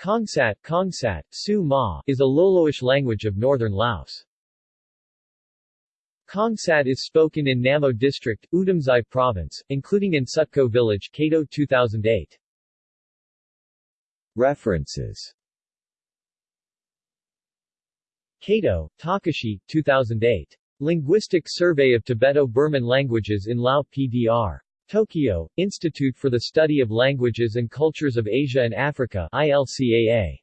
Kongsat, Kongsat Su Ma, is a Loloish language of northern Laos. Kongsat is spoken in Namo District, Oudomxay Province, including in Sutko Village Kato 2008. References Kato, Takashi, 2008. Linguistic Survey of Tibeto-Burman Languages in Lao PDR. Tokyo, Institute for the Study of Languages and Cultures of Asia and Africa ILCAA.